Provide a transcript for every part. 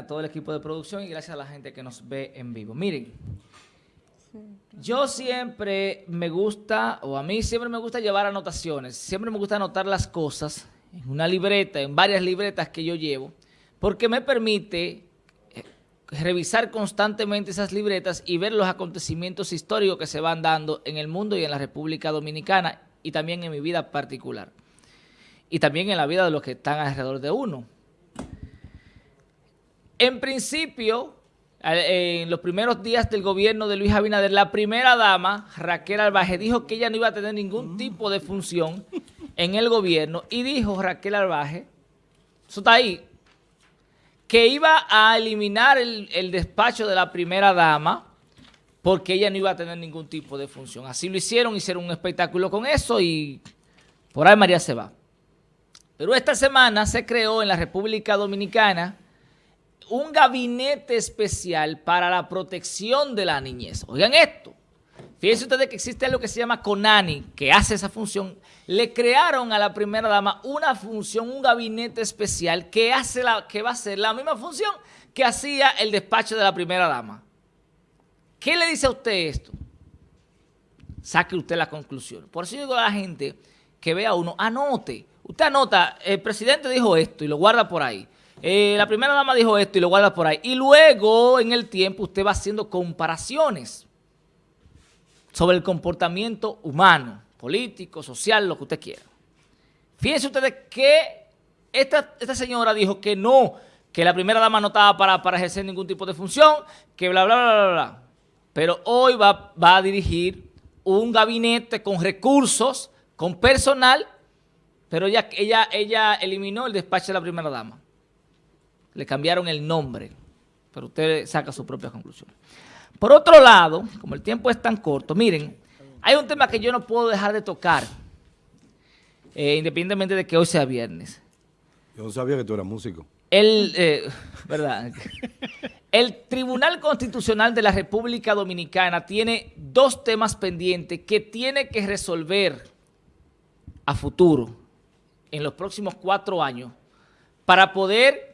a todo el equipo de producción y gracias a la gente que nos ve en vivo. Miren, yo siempre me gusta, o a mí siempre me gusta llevar anotaciones, siempre me gusta anotar las cosas en una libreta, en varias libretas que yo llevo, porque me permite eh, revisar constantemente esas libretas y ver los acontecimientos históricos que se van dando en el mundo y en la República Dominicana y también en mi vida particular. Y también en la vida de los que están alrededor de uno. En principio, en los primeros días del gobierno de Luis Abinader, la primera dama, Raquel Albaje, dijo que ella no iba a tener ningún tipo de función en el gobierno y dijo Raquel Albaje, eso está ahí, que iba a eliminar el, el despacho de la primera dama porque ella no iba a tener ningún tipo de función. Así lo hicieron, hicieron un espectáculo con eso y por ahí María se va. Pero esta semana se creó en la República Dominicana un gabinete especial para la protección de la niñez. Oigan esto. Fíjense ustedes que existe algo que se llama CONANI, que hace esa función. Le crearon a la primera dama una función, un gabinete especial que, hace la, que va a hacer la misma función que hacía el despacho de la primera dama. ¿Qué le dice a usted esto? Saque usted la conclusión. Por eso digo a la gente que vea uno, anote. Usted anota, el presidente dijo esto y lo guarda por ahí. Eh, la primera dama dijo esto y lo guarda por ahí. Y luego, en el tiempo, usted va haciendo comparaciones sobre el comportamiento humano, político, social, lo que usted quiera. Fíjense ustedes que esta, señora dijo que no, que la primera dama no estaba para, ejercer ningún tipo de función, que bla, bla, bla, bla, bla. Pero hoy va, a dirigir un gabinete con recursos, con personal, pero ella eliminó el despacho de la primera dama le cambiaron el nombre, pero usted saca su propia conclusión. Por otro lado, como el tiempo es tan corto, miren, hay un tema que yo no puedo dejar de tocar, eh, independientemente de que hoy sea viernes. Yo no sabía que tú eras músico. El, eh, ¿verdad? el Tribunal Constitucional de la República Dominicana tiene dos temas pendientes que tiene que resolver a futuro, en los próximos cuatro años, para poder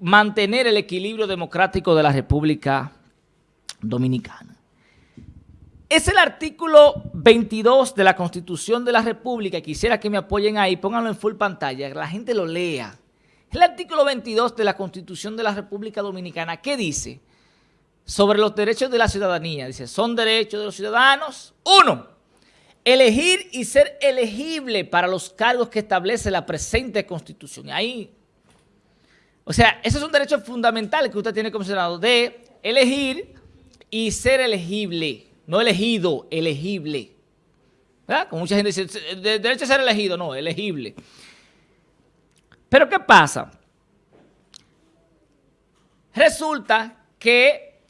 mantener el equilibrio democrático de la República Dominicana. Es el artículo 22 de la Constitución de la República, quisiera que me apoyen ahí, pónganlo en full pantalla, que la gente lo lea. El artículo 22 de la Constitución de la República Dominicana, ¿qué dice? Sobre los derechos de la ciudadanía. Dice, son derechos de los ciudadanos. Uno, elegir y ser elegible para los cargos que establece la presente Constitución. Ahí o sea, ese es un derecho fundamental que usted tiene como ciudadano de elegir y ser elegible. No elegido, elegible. ¿Verdad? Como mucha gente dice, derecho a ser elegido, no, elegible. Pero ¿qué pasa? Resulta que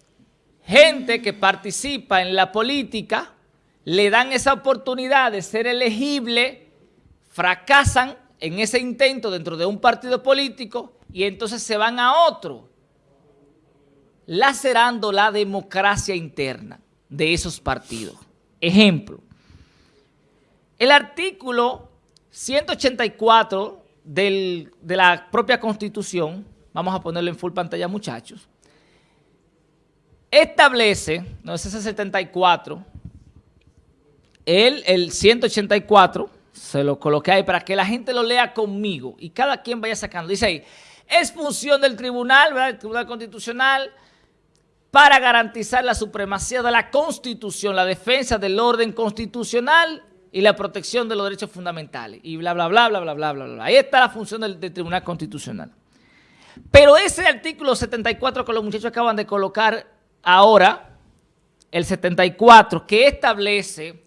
gente que participa en la política le dan esa oportunidad de ser elegible, fracasan en ese intento dentro de un partido político y entonces se van a otro, lacerando la democracia interna de esos partidos. Ejemplo, el artículo 184 de la propia Constitución, vamos a ponerlo en full pantalla muchachos, establece, no es ese 74, el, el 184, se lo coloqué ahí para que la gente lo lea conmigo y cada quien vaya sacando. Dice ahí, es función del tribunal, ¿verdad? el Tribunal Constitucional, para garantizar la supremacía de la Constitución, la defensa del orden constitucional y la protección de los derechos fundamentales. Y bla, bla, bla, bla, bla, bla, bla. Ahí está la función del Tribunal Constitucional. Pero ese artículo 74 que los muchachos acaban de colocar ahora, el 74, que establece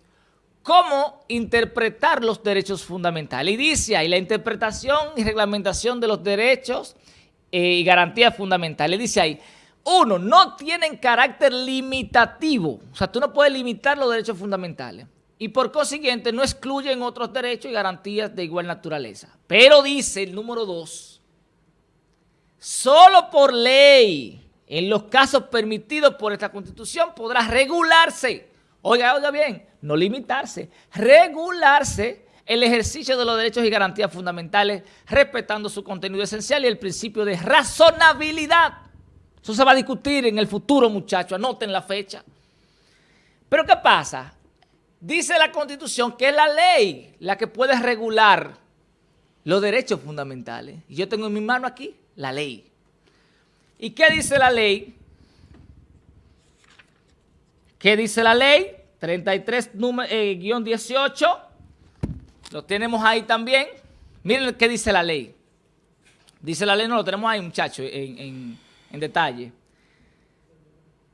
cómo interpretar los derechos fundamentales. Y dice ahí la interpretación y reglamentación de los derechos eh, y garantías fundamentales. Dice ahí, uno, no tienen carácter limitativo. O sea, tú no puedes limitar los derechos fundamentales. Y por consiguiente no excluyen otros derechos y garantías de igual naturaleza. Pero dice el número dos, solo por ley, en los casos permitidos por esta Constitución, podrá regularse Oiga, oiga bien, no limitarse, regularse el ejercicio de los derechos y garantías fundamentales, respetando su contenido esencial y el principio de razonabilidad. Eso se va a discutir en el futuro, muchachos, anoten la fecha. Pero ¿qué pasa? Dice la Constitución que es la ley la que puede regular los derechos fundamentales. Y yo tengo en mi mano aquí la ley. ¿Y qué dice la ley? ¿Qué dice la ley? 33-18. Eh, lo tenemos ahí también. Miren qué dice la ley. Dice la ley, no lo tenemos ahí, muchachos, en, en detalle.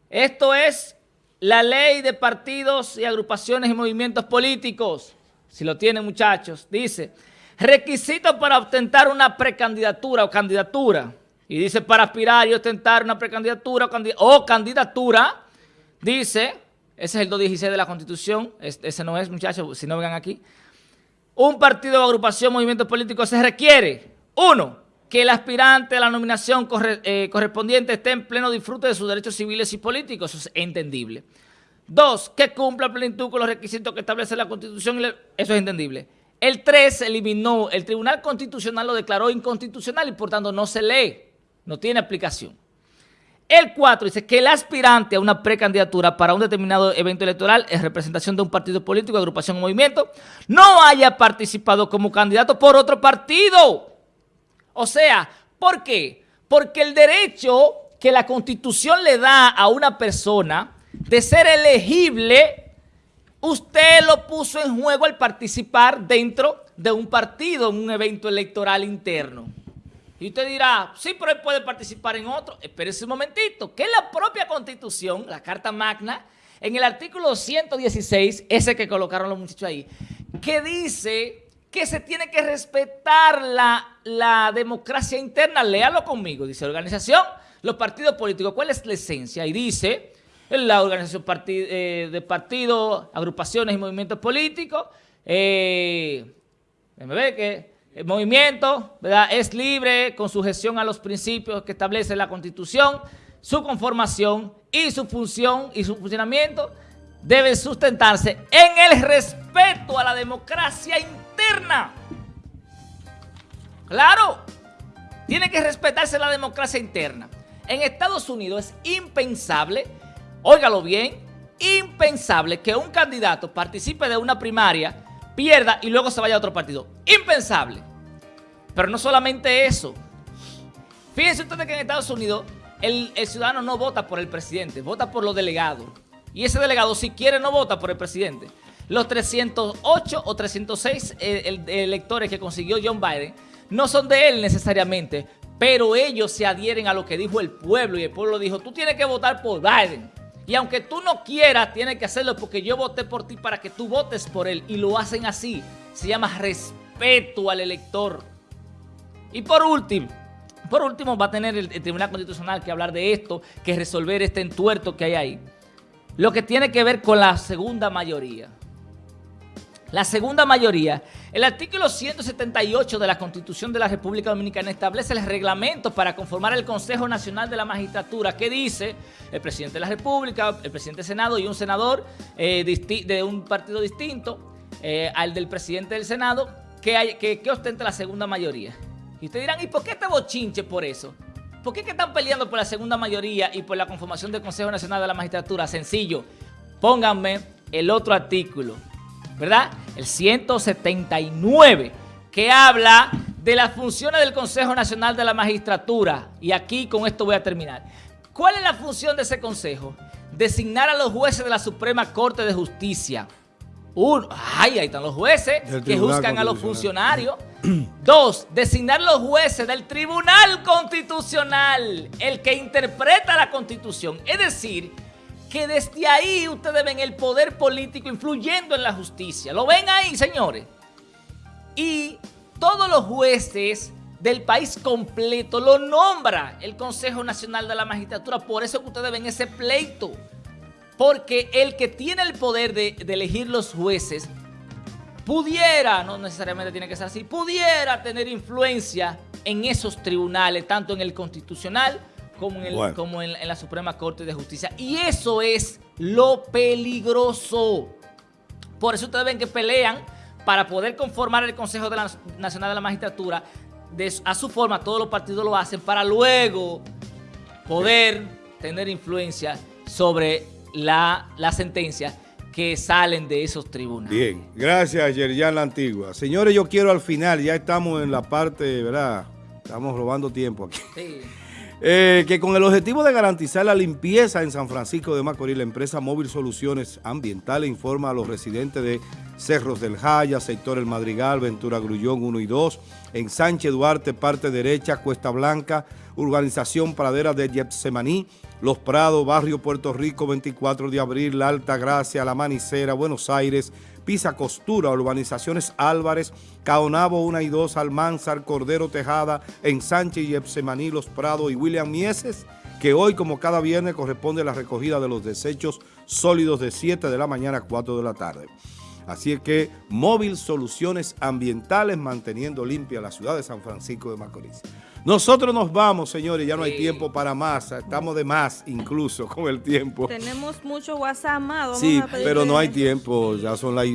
Esto es la ley de partidos y agrupaciones y movimientos políticos. Si lo tienen, muchachos. Dice, requisitos para ostentar una precandidatura o candidatura. Y dice, para aspirar y ostentar una precandidatura o candidatura, dice, ese es el 216 de la Constitución, ese no es, muchachos, si no vengan aquí. Un partido o agrupación, movimiento político se requiere, uno, que el aspirante a la nominación eh, correspondiente esté en pleno disfrute de sus derechos civiles y políticos, eso es entendible. Dos, que cumpla plenitud con los requisitos que establece la Constitución, eso es entendible. El 3 eliminó, el Tribunal Constitucional lo declaró inconstitucional y por tanto no se lee, no tiene aplicación. El 4 dice que el aspirante a una precandidatura para un determinado evento electoral es representación de un partido político, agrupación o movimiento, no haya participado como candidato por otro partido. O sea, ¿por qué? Porque el derecho que la Constitución le da a una persona de ser elegible, usted lo puso en juego al participar dentro de un partido, en un evento electoral interno. Y usted dirá, sí, pero él puede participar en otro. Espérese un momentito, que la propia Constitución, la Carta Magna, en el artículo 116, ese que colocaron los muchachos ahí, que dice que se tiene que respetar la, la democracia interna. Léalo conmigo, dice organización, los partidos políticos. ¿Cuál es la esencia? Y dice, la organización eh, de partidos, agrupaciones y movimientos políticos, eh, me ve que el movimiento ¿verdad? es libre con sujeción a los principios que establece la Constitución, su conformación y su función y su funcionamiento deben sustentarse en el respeto a la democracia interna. Claro, tiene que respetarse la democracia interna. En Estados Unidos es impensable, óigalo bien, impensable que un candidato participe de una primaria pierda y luego se vaya a otro partido. Impensable. Pero no solamente eso. Fíjense ustedes que en Estados Unidos el, ciudadano no vota por el presidente, vota por los delegados. Y ese delegado, si quiere, no vota por el presidente. Los 308 o 306 eh, electores que consiguió John Biden no son de él necesariamente, pero ellos se adhieren a lo que dijo el pueblo y el pueblo dijo, tú tienes que votar por Biden. Y aunque tú no quieras, tienes que hacerlo porque yo voté por ti para que tú votes por él. Y lo hacen así. Se llama respeto al elector. Y por último, por último va a tener el, Tribunal Constitucional que hablar de esto, que resolver este entuerto que hay ahí. Lo que tiene que ver con la segunda mayoría. La segunda mayoría, el artículo 178 de la Constitución de la República Dominicana establece el reglamento para conformar el Consejo Nacional de la Magistratura que dice el presidente de la República, el presidente del Senado y un senador eh, de un partido distinto eh, al del presidente del Senado que, hay, que, ostenta la segunda mayoría. Y ustedes dirán, ¿y por qué este bochinche por eso? ¿Por qué que están peleando por la segunda mayoría y por la conformación del Consejo Nacional de la Magistratura? Sencillo, pónganme el otro artículo. ¿Verdad? El 179, que habla de las funciones del Consejo Nacional de la Magistratura. Y aquí con esto voy a terminar. ¿Cuál es la función de ese consejo? Designar a los jueces de la Suprema Corte de Justicia. Uno, ay, ahí están los jueces que juzgan a los funcionarios. Dos, designar los jueces del Tribunal Constitucional, el que interpreta la Constitución. Es decir, que desde ahí ustedes ven el poder político influyendo en la justicia. ¿Lo ven ahí, señores? Y todos los jueces del país completo lo nombra el Consejo Nacional de la Magistratura. Por eso que ustedes ven ese pleito. Porque el que tiene el poder de, de elegir los jueces pudiera, no necesariamente tiene que ser así, pudiera tener influencia en esos tribunales, tanto en el constitucional como, en, la Suprema Corte de Justicia. Y eso es lo peligroso. Por eso ustedes ven que pelean para poder conformar el Consejo de la Nacional de la Magistratura, de, a su forma todos los partidos lo hacen para luego poder tener influencia sobre la, la sentencia que salen de esos tribunales. Bien, gracias Yerjan La Antigua. Señores, yo quiero al final, ya estamos en la parte, ¿verdad? Estamos robando tiempo aquí. Sí. Eh, que con el objetivo de garantizar la limpieza en San Francisco de Macorís, la empresa Móvil Soluciones Ambientales informa a los residentes de Cerros del Jaya, sector El Madrigal, Ventura Grullón 1 y 2, en Sánchez Duarte, parte derecha, Cuesta Blanca, Urbanización Pradera de Getsemaní, Los Prados, Barrio Puerto Rico, 24 de abril, La Alta Gracia, La Manicera, Buenos Aires, Pisa Costura, Urbanizaciones Álvarez, Caonabo 1 y 2, Almanzar, Cordero Tejada, en Sánchez y Epsemaní, Los Prados y William Mieses, que hoy, como cada viernes, corresponde la recogida de los desechos sólidos de 7 de la mañana a 4 de la tarde. Así es que Móvil Soluciones Ambientales manteniendo limpia la ciudad de San Francisco de Macorís. Nosotros nos vamos, señores, ya no hay tiempo para más, estamos de más incluso con el tiempo. Tenemos mucho WhatsApp más. vamos Sí, pero no hay tiempo, ya son las